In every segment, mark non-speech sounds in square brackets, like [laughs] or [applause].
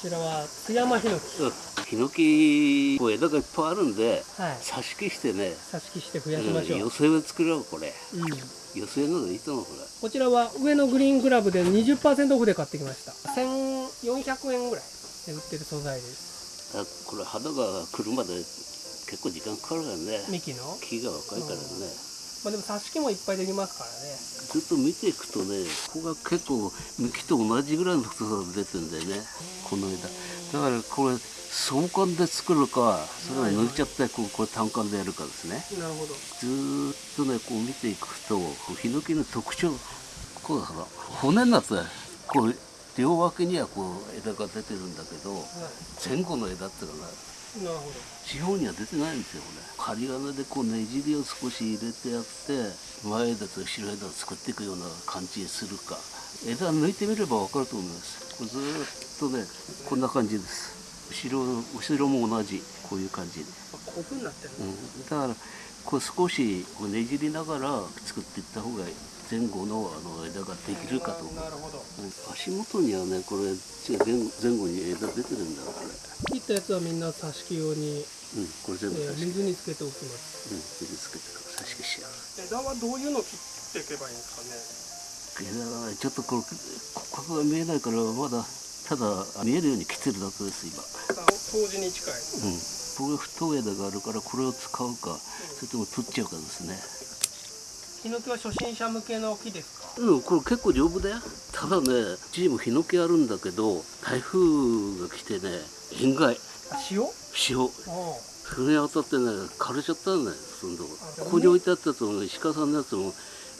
ちらは津山ヒノキ、うんヒノキこう枝がいっぱいあるんではい。挿し木してね、挿し木して増やしましょう、うん、寄せ植え作ろうこれ。うん。寄せ植えのがいいと思うこれ。こちらは上のグリーングラブで20%オフで買ってきました。1400円ぐらいで売ってる素材です。あこれ花が来るまで結構時間かかるからね。幹の？木が若いからね、まあでも挿し木もいっぱいできますからね。ずっと見ていくとねここが結構幹と同じぐらいの太さが出てるんだよね。この枝だからこれ相関で作るかそれは抜いちゃってこうこれ単管でやるかですね。なるほど。ずーっとねこう見ていくとヒノキの特徴こうだから骨になってこう両脇にはこう枝が出てるんだけどは前後の枝っていうのがいなるほど地方には出てないんですよこれ。針金でこうねじりを少し入れてやって前枝と後ろ枝を作っていくような感じにするか。枝抜いてみれば分かると思います。これずーっとねこんな感じです。後ろ後ろも同じこういう感じで、あこういう風になってるの、うん、だからこう少しこうねじりながら作っていった方が前後のあの枝ができるかと思う。なるほど。うん足元にはねこれ前前後に枝出てるんだこれ切ったやつはみんな挿し木用に、うんこれ全部えー水につけておきます。うん水つけて差し消しやる枝はどういうの切っていけばいいんですかね？枝がねちょっとこれ骨格が見えないからまだただ見えるように切ってるだけです今。あ当時に近い。うん。これ太い枝があるからこれを使うかそれとも取っちゃうかですね。ヒノキは初心者向けの木ですか？うんこれ結構丈夫だよ。ただねうちにもヒノキあるんだけど台風が来てね塩害あ塩？塩。おそれに当たってね枯れちゃったんだよそのとこ。あここに置いてあったやつも石川さんのやつも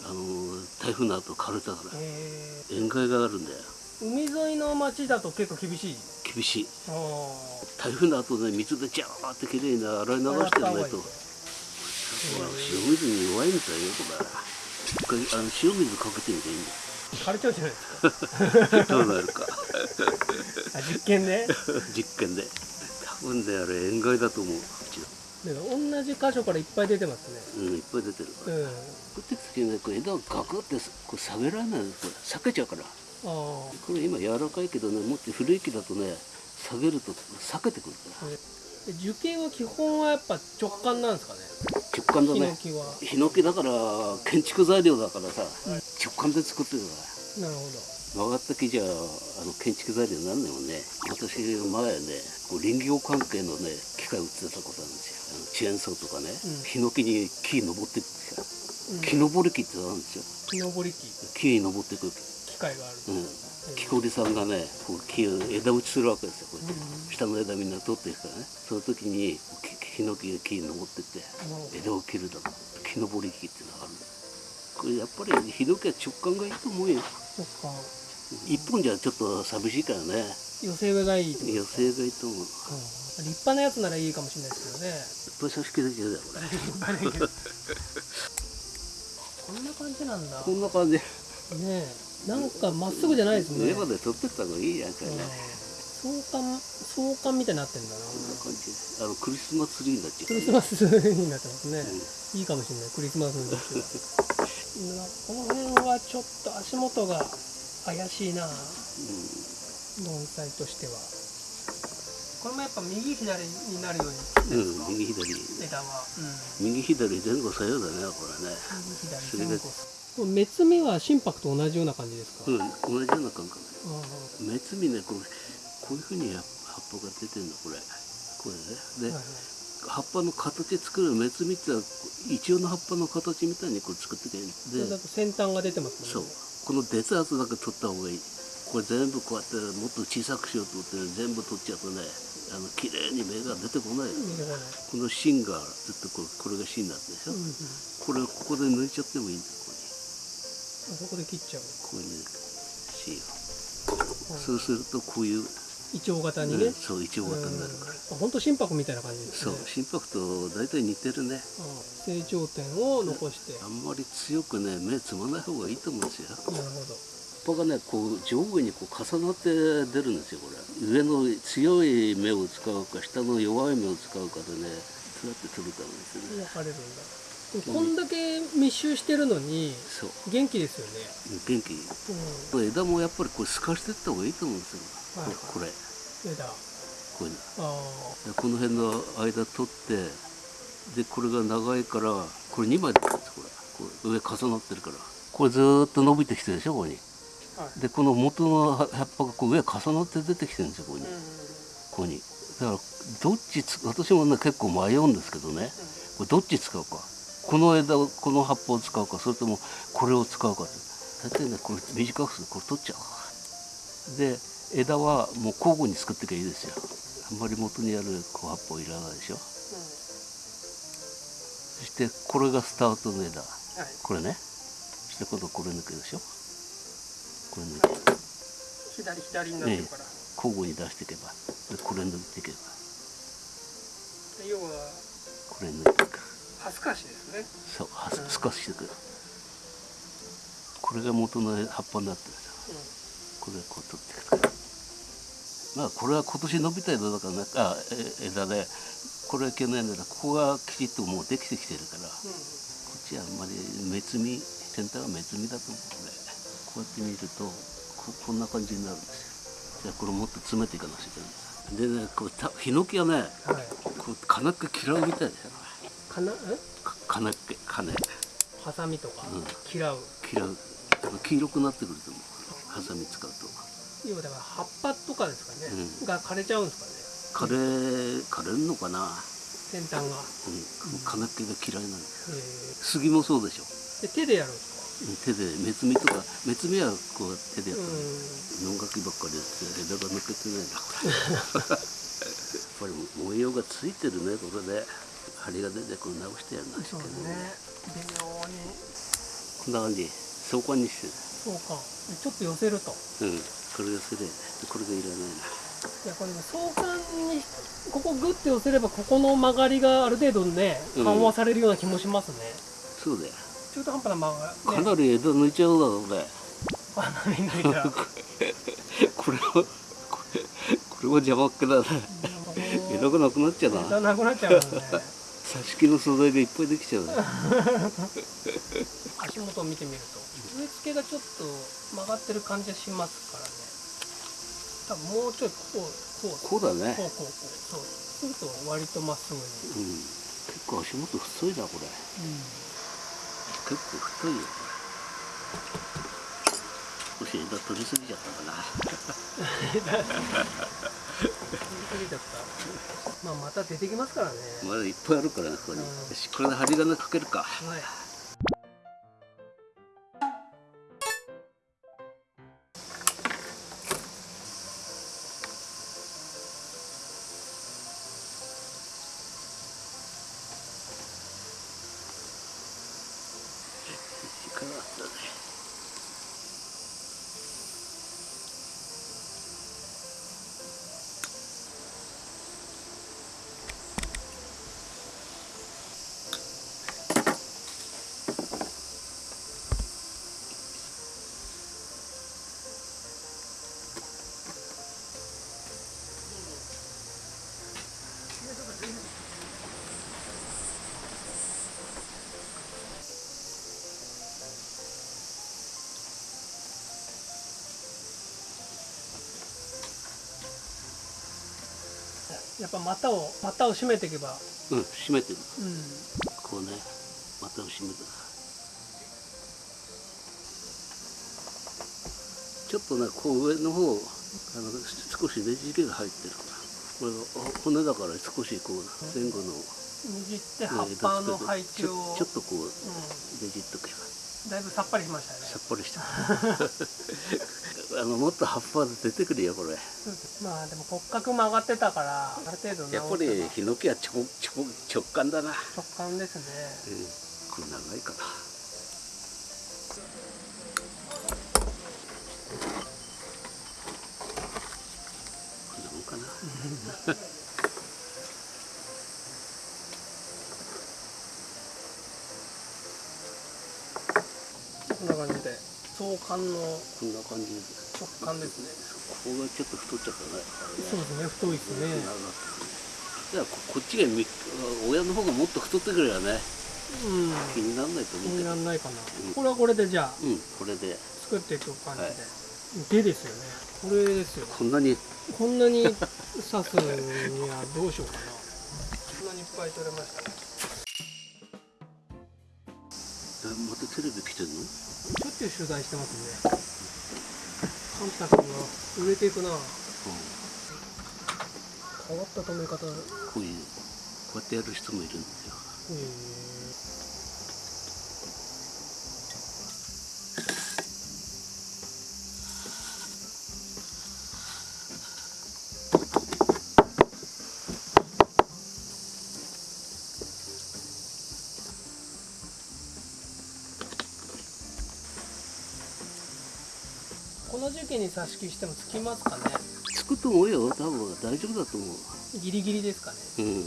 あの台風の後枯れたから。え塩害があるんだよ。ー、海沿いの町だと結構厳しい？厳しい。お台風の後ね水でジャーってきれいに洗い流してやらないと。塩水に弱いみたいよこれ。一回あの塩水かけてみていいん枯れちゃうじゃないですか。[laughs] どうなるかあ実験で？実験で。多分ねあれ塩害だと思ううち同じ箇所からいっぱい出てますね。うんいっぱい出てるから。うん。降ってく時にねこう枝をガクってこう下げられないんですこれ裂けちゃうから。あこれ今柔らかいけどねもっと古い木だとね下げると裂けてくるから。あで樹形は基本はやっぱ直感なんですかね？直感だヒノねキは。ヒノキだから建築材料だからさ、うん直感で作ってるから。なるほ曲がった木じゃあの建築材料になんないもんね。私前ねこう林業関係のね機械売ってたことあるんですよ。あのチェーンソーとかね、うん。ヒノキに木登っていくんですよど、うん、木登り機ってあるんですよ。木登り機。木に登っていく機械がある。うん。木こりさんがねこう木を枝打ちするわけですよ。こうやって、うん。下の枝みんな取っていくからね。その時にきヒノキが木に登ってって枝を切るだ木登り機っていうのがある。これやっぱりヒノキは直感がいいと思うよそっか。一本じゃちょっと寂しいからね。寄せ植えがいいと、うん、野生がいいと思う。いっ立派なやつならいいかもしれないですけどね。ぱい差し切れてるだよこれ。こんな感じなんだ。こんな感じ。ねえ。なんかまっすぐじゃないですね。上まで取ってった方がいいやんかね、うん。相関相関みたいになってんだな。あのクリスマスツリーになっちゃうクリスマスになってますね、うん。いいかもしれない。クリスマスの時はこの辺はちょっと足元が怪しいな。盆栽としては。これもやっぱ右左になるように。うん、右左。枝は、うん、右左前後左右だねこれね。右左前後。これ目摘みは心拍と同じような感じですか、うん同じような感覚。あ目摘みねこれこういうふうに葉っぱが出てるのこれ。これね。で、あはいはい葉っぱの形作る目摘みってのはイチョウの葉っぱの形みたいにこれ作ってくれるそれだでと先端が出てますそう。この出たやつだけ取った方がいい。これ全部こうやってもっと小さくしようと思って全部取っちゃうとねあの綺麗に芽が出てこないよ見てこの芯がずっとこれこれが芯なんでしょ、うんうん、これをここで抜いちゃってもいいんだよあそこで切っちゃう。ここにこういう芯をそうするとこういう、イチョウ型にね、うんそうイチョウ型になるから、うん、本当心拍みたいな感じですそうね心拍と大体似てるね。うん。成長点を残して、あんまり強くね目つまない方がいいと思うんですよ。なるほど。葉っぱがねこう上下にこう重なって出るんですよこれ。上の強い芽を使うか下の弱い芽を使うかでねそうやって取るからですよね。分かれるんだ。こんだけ密集してるのにそう。元気ですよね、元気。うん、枝もやっぱりこれ透かしていった方がいいと思うんですよ、はいここれ。枝あこういうのあでこの辺の間取ってでこれが長いからこれ2枚ですこれ。上重なってるから。これずーっと伸びてきてるでしょここに。はい。でこの元の葉っぱがこう上重なって出てきてるんですよここに、ここに。だからどっちつ私もね結構迷うんですけどね。これどっち使うか。この枝をこの葉っぱを使うかそれともこれを使うかって。大体ねこれ短くするこれ取っちゃう。で枝はもう交互に作っていけばいいですよ。あんまり元にあるこう葉っぱをいらないでしょ。そしてこれがスタートの枝。はい。これね。そして今度これ抜くでしょ。これ抜いて左左になってるから、交互に出していけば。でこれ抜いていけば。要はこれ抜いていく。ハスカシですね。そうはうんす少ししてくる。これが元の葉っぱになってるんですよ。これこう取っていくまあこれは今年伸びた枝だからねあえ枝でこれは去年ここがきちっともうできてきてるからこうんっちはあんまり滅み全体は滅みだと思う。これこうやって見るとここんな感じになるんですよ。じゃあこれもっと詰めていかなきゃいけないんでねこうたヒノキはねはい。こう金っ気嫌うみたいですよ。かなえ？か金っ気金。ハサミとか？うん。嫌う。嫌う。黄色くなってくると思う。ハサミ使うと要はだから葉っぱとかですかね、うん。が枯れちゃうんです枯れ枯れるのかな、かね先端が、うん、金っ気が嫌いなんですえ。杉もそうでしょ。ー、で手でやるんですうん手で目摘みとか目摘みはこう手でやかったうん。の、野垣ばっかりやって枝が抜けてないな。こ [laughs] れやっぱり模様がついてるねこれで針が出てこれ直してやんなきゃそういけない。ですね。微妙に。こんな感じ。相関にしてそうか。ちょっと寄せると。るうんこれがそれでこれがいらないな。いやこれね相関にここグッて寄せればここの曲がりがある程度ねうん。緩和されるような気もしますね、そうだよ。中途半端な曲がね、なり枝抜いちゃうだろこれ。花見抜いたら [laughs] これはこれこれも邪魔っ気だね枝がなくなっちゃうな。枝なくなっちゃう。ね挿し木の素材がいっぱいできちゃうね。[laughs] 足元を見てみると植え付けがちょっと曲がってる感じがしますからね多分もうちょいこうこうこうだね。こうこうこうそう。すると割とまっすぐに、うん。結構足元太いなこれ。結構太いよ。少し枝取りすぎちゃったかな。[laughs] 過ぎちゃった。まあまた出てきますからね、まだいっぱいあるからねここに、うん。よしこれで針金かけるか。はい時間あったね。やっぱ股を股を締めていけば。うん閉めてる。うん。こうね股を閉めたちょっとねこう上の方あの少しねじれが入ってるから。これが骨だから少しこう前後の、ね握って葉っぱの配置を、ちょっとこううねじっとけばん、だいぶさっぱりしましたね。さっぱりした。[laughs] あのもっと葉っぱ出てくるよこれ。まあでも骨格曲がってたからある程度やっぱりヒノキは直直直感だな、直感ですね。うん、これ長いかな。こんなもんかなこんな感じで。相関のこんな感じです直感ですね。ここがちょっと太っちゃったね。そうですね太いですね。じゃあここっちがみ親の方がもっと太ってくればねうん。気にならないと気に思うけど。ならないかな、うん。これはこれでじゃあうんこれで。作っていく感じで、でですよね。これですよこんなに。こんなに刺すにはどうしようかな。こんなにいっぱい取れましたね。えまたテレビ来てんの？ゅう取材してますね。カンタ君が売れていくな。変わった止め方。へこういうこうやってやる人もいるんですよこの時期に挿し木してもつきますかね。つくと思うよ。多分大丈夫だと思う。ギリギリですかね。うん、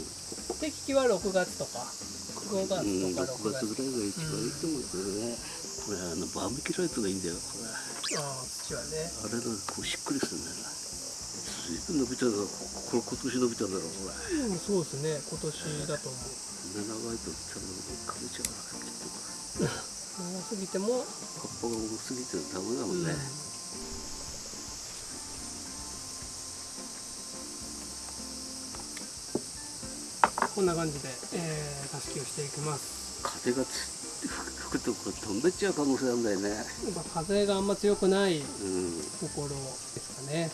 適期は6月とか5月うん、とか6 6月月ぐらいが一番いいと思うんですよね、これあのバーミキュライトがいいんだよこれ。ああ土はね。あれがこうしっくりするんだよな。随分伸びたなこれ今年伸びたんだろこれ。うんそうですね。今年だと思う。長いと多分かけちゃうからきっと。[laughs] 長すぎても、葉っぱが重すぎてダメだもんね、こんな感じで、えー、挿し木をしていきます。風がつ吹くとこれ飛んでっちゃう可能性あるんだよね。やっぱ風があんま強くないうん。ところですかね。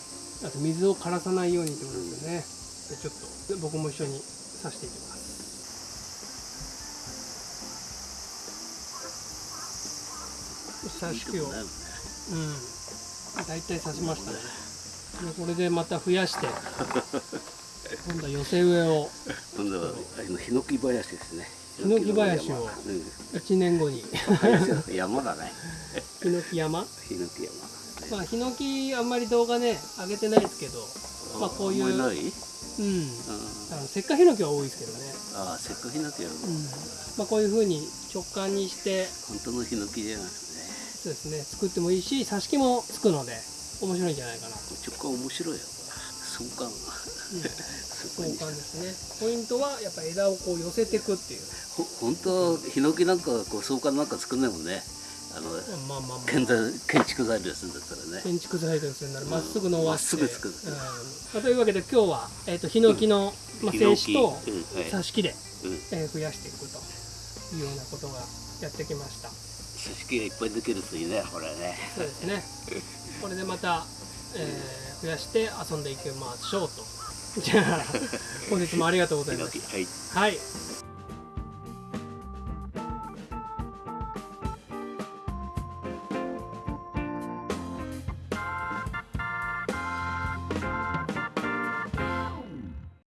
あと水を枯らさないようにってことですよね、でちょっと僕も一緒に刺していきます。刺し木を。ねうん。大体刺しましたね。でこれでまた増やして [laughs] 今度は寄せ植えを。今度はあのヒノキ林ですね。ヒノキ林を。ヒノキ1年後に。の山だね。ヒノキ山？ヒノキ山。まあヒノキあんまり動画ね上げてないですけど。まあこういう。うん。ああの石化ヒノキは多いですけどね。ああせっかくヒノキやるうん。まあこういう風に直感にして。本当のヒノキじゃなくてね。そうですね。作ってもいいし挿し木もつくので面白いんじゃないかな。と直感面白いよ。相関交換ですね。ポイントはやっぱ枝をこう寄せていくっていう。ほ本当ヒノキなんかこう相関なんか作んないもんね。あのまあまあまあ建築材料するんだったらね。建築材料するならまっすぐ伸ばして、まっすぐ作る。うん。まあというわけで今日は、えー、とヒノキの、まあ、静止と挿し木で、うん。えー増やしていくというようなことがやってきました。組織がいっぱいできるといいねこれね。そうですね。これでまた、えー増やして遊んでいきましょうとじゃあ本日もありがとうございましヒノキはい。たはい